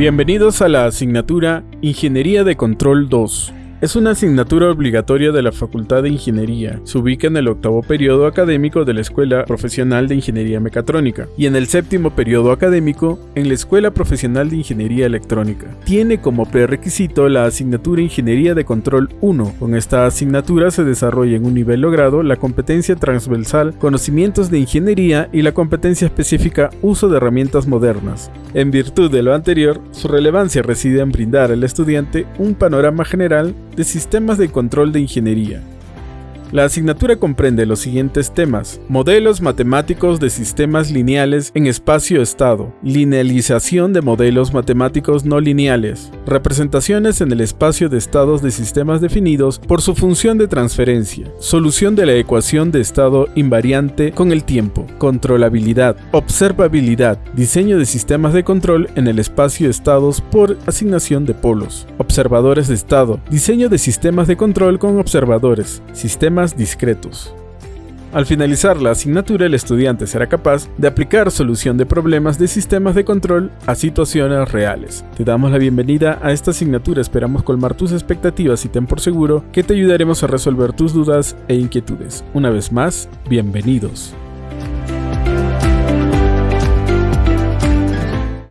Bienvenidos a la asignatura Ingeniería de Control 2. Es una asignatura obligatoria de la Facultad de Ingeniería. Se ubica en el octavo periodo académico de la Escuela Profesional de Ingeniería Mecatrónica y en el séptimo periodo académico en la Escuela Profesional de Ingeniería Electrónica. Tiene como prerequisito la asignatura Ingeniería de Control 1. Con esta asignatura se desarrolla en un nivel logrado la competencia transversal Conocimientos de Ingeniería y la competencia específica Uso de herramientas modernas. En virtud de lo anterior, su relevancia reside en brindar al estudiante un panorama general de sistemas de control de ingeniería, la asignatura comprende los siguientes temas. Modelos matemáticos de sistemas lineales en espacio-estado. Linealización de modelos matemáticos no lineales. Representaciones en el espacio de estados de sistemas definidos por su función de transferencia. Solución de la ecuación de estado invariante con el tiempo. Controlabilidad. Observabilidad. Diseño de sistemas de control en el espacio-estados por asignación de polos. Observadores de estado. Diseño de sistemas de control con observadores. Sistemas discretos. Al finalizar la asignatura, el estudiante será capaz de aplicar solución de problemas de sistemas de control a situaciones reales. Te damos la bienvenida a esta asignatura, esperamos colmar tus expectativas y ten por seguro que te ayudaremos a resolver tus dudas e inquietudes. Una vez más, bienvenidos.